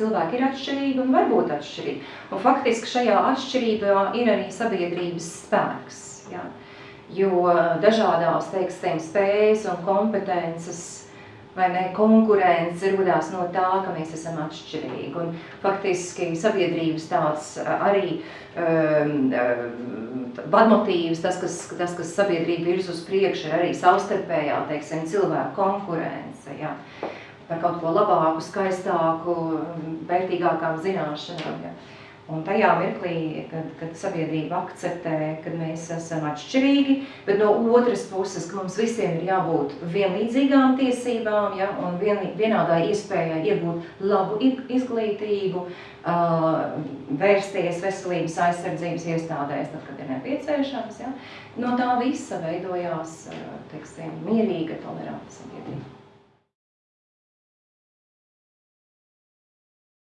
cilvēki ir atšķirīgi un var būt atšķirīgi. Un faktiski šajā atšķirībā ir arī sabiedrības spēks. Ja? Jo dažādās, teiksim, spējas un kompetences vai ne, konkurence rodās no tā, ka mēs esam atšķirīgi. Un faktiski sabiedrības tāds arī um, vadmotīvs, tas, kas, tas, kas sabiedrība virz uz priekšu, ir arī savstarpējā, teiksim, cilvēku konkurence, jā, par kaut ko labāku, skaistāku, vērtīgākām zināšanām, jā. Un tajā mirklī, kad, kad sabiedrība akceptē, ka mēs esam atšķirīgi, bet no otras puses, ka mums visiem ir jābūt vienlīdzīgām tiesībām ja, un vien, vienādā iespējai iegūt labu izglītību, uh, vērsties veselības aizsardzības iestādēs, tad, kad ir nepieciešams. Ja. No tā visa veidojās, teiksim, mierīga, toleranta sabiedrība.